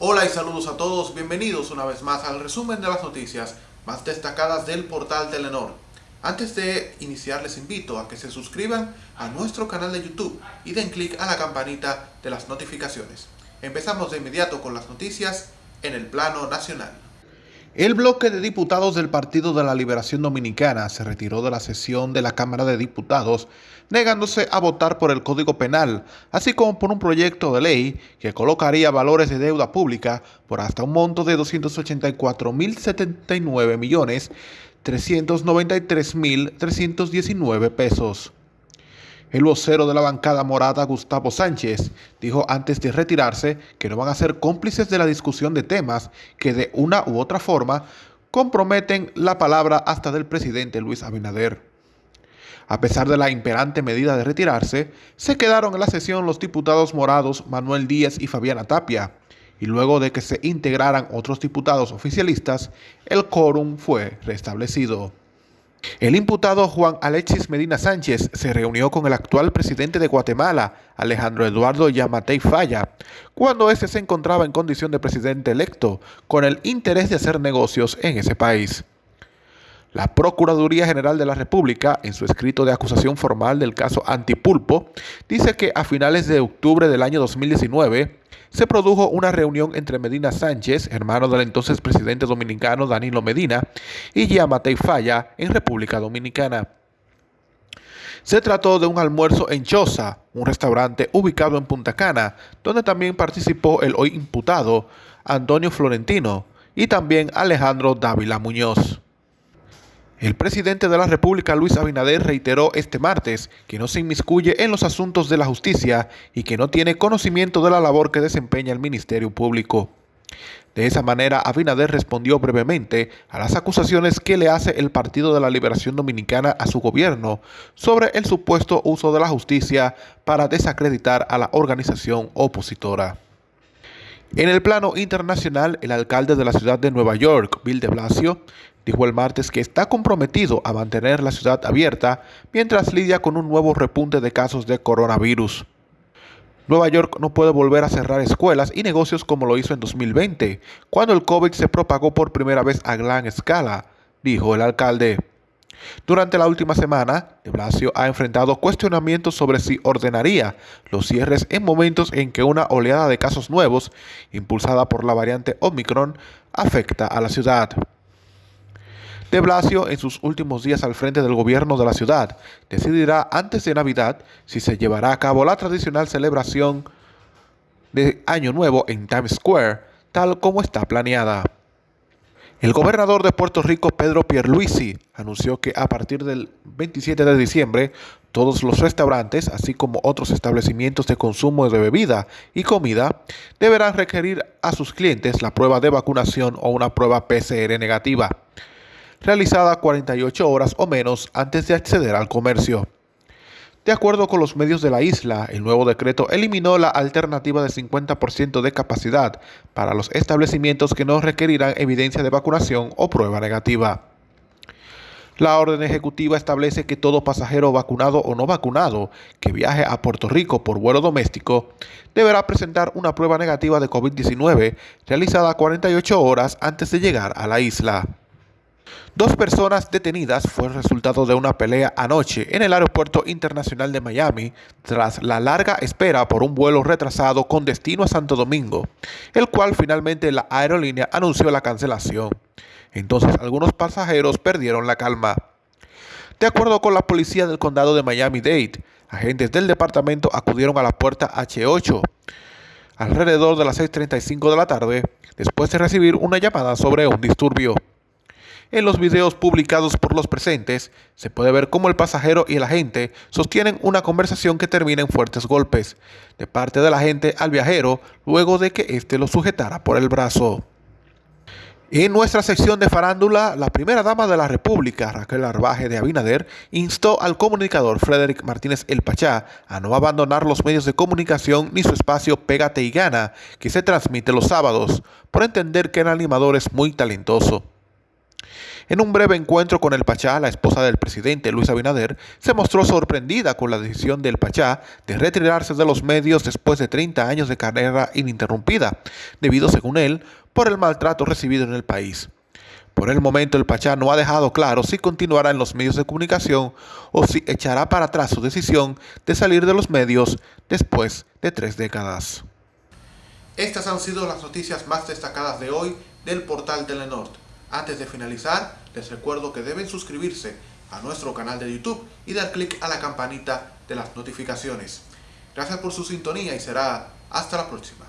Hola y saludos a todos, bienvenidos una vez más al resumen de las noticias más destacadas del portal Telenor. Antes de iniciar les invito a que se suscriban a nuestro canal de YouTube y den clic a la campanita de las notificaciones. Empezamos de inmediato con las noticias en el plano nacional. El bloque de diputados del Partido de la Liberación Dominicana se retiró de la sesión de la Cámara de Diputados, negándose a votar por el Código Penal, así como por un proyecto de ley que colocaría valores de deuda pública por hasta un monto de 284.079 millones 393.319 pesos. El vocero de la bancada morada, Gustavo Sánchez, dijo antes de retirarse que no van a ser cómplices de la discusión de temas que de una u otra forma comprometen la palabra hasta del presidente Luis Abinader. A pesar de la imperante medida de retirarse, se quedaron en la sesión los diputados morados Manuel Díaz y Fabiana Tapia, y luego de que se integraran otros diputados oficialistas, el quórum fue restablecido. El imputado Juan Alexis Medina Sánchez se reunió con el actual presidente de Guatemala, Alejandro Eduardo Yamatei Falla, cuando éste se encontraba en condición de presidente electo, con el interés de hacer negocios en ese país. La Procuraduría General de la República, en su escrito de acusación formal del caso Antipulpo, dice que a finales de octubre del año 2019 se produjo una reunión entre Medina Sánchez, hermano del entonces presidente dominicano Danilo Medina, y Yamatei Falla en República Dominicana. Se trató de un almuerzo en Choza, un restaurante ubicado en Punta Cana, donde también participó el hoy imputado Antonio Florentino y también Alejandro Dávila Muñoz. El presidente de la República, Luis Abinader, reiteró este martes que no se inmiscuye en los asuntos de la justicia y que no tiene conocimiento de la labor que desempeña el Ministerio Público. De esa manera, Abinader respondió brevemente a las acusaciones que le hace el Partido de la Liberación Dominicana a su gobierno sobre el supuesto uso de la justicia para desacreditar a la organización opositora. En el plano internacional, el alcalde de la ciudad de Nueva York, Bill de Blasio, dijo el martes que está comprometido a mantener la ciudad abierta mientras lidia con un nuevo repunte de casos de coronavirus. Nueva York no puede volver a cerrar escuelas y negocios como lo hizo en 2020, cuando el COVID se propagó por primera vez a gran escala, dijo el alcalde. Durante la última semana, de Blasio ha enfrentado cuestionamientos sobre si ordenaría los cierres en momentos en que una oleada de casos nuevos, impulsada por la variante Omicron, afecta a la ciudad. De Blasio, en sus últimos días al frente del gobierno de la ciudad, decidirá antes de Navidad si se llevará a cabo la tradicional celebración de Año Nuevo en Times Square, tal como está planeada. El gobernador de Puerto Rico, Pedro Pierluisi, anunció que a partir del 27 de diciembre, todos los restaurantes, así como otros establecimientos de consumo de bebida y comida, deberán requerir a sus clientes la prueba de vacunación o una prueba PCR negativa realizada 48 horas o menos antes de acceder al comercio. De acuerdo con los medios de la isla, el nuevo decreto eliminó la alternativa de 50% de capacidad para los establecimientos que no requerirán evidencia de vacunación o prueba negativa. La orden ejecutiva establece que todo pasajero vacunado o no vacunado que viaje a Puerto Rico por vuelo doméstico deberá presentar una prueba negativa de COVID-19 realizada 48 horas antes de llegar a la isla. Dos personas detenidas fue el resultado de una pelea anoche en el Aeropuerto Internacional de Miami tras la larga espera por un vuelo retrasado con destino a Santo Domingo, el cual finalmente la aerolínea anunció la cancelación. Entonces algunos pasajeros perdieron la calma. De acuerdo con la policía del condado de Miami-Dade, agentes del departamento acudieron a la puerta H8 alrededor de las 6.35 de la tarde después de recibir una llamada sobre un disturbio. En los videos publicados por los presentes, se puede ver cómo el pasajero y el agente sostienen una conversación que termina en fuertes golpes de parte del agente al viajero luego de que éste lo sujetara por el brazo. En nuestra sección de farándula, la primera dama de la República, Raquel Arbaje de Abinader, instó al comunicador Frederick Martínez El Pachá a no abandonar los medios de comunicación ni su espacio Pégate y Gana, que se transmite los sábados, por entender que el animador es muy talentoso. En un breve encuentro con el Pachá, la esposa del presidente Luis Abinader se mostró sorprendida con la decisión del Pachá de retirarse de los medios después de 30 años de carrera ininterrumpida, debido, según él, por el maltrato recibido en el país. Por el momento el Pachá no ha dejado claro si continuará en los medios de comunicación o si echará para atrás su decisión de salir de los medios después de tres décadas. Estas han sido las noticias más destacadas de hoy del portal Telenord. Antes de finalizar, les recuerdo que deben suscribirse a nuestro canal de YouTube y dar clic a la campanita de las notificaciones. Gracias por su sintonía y será hasta la próxima.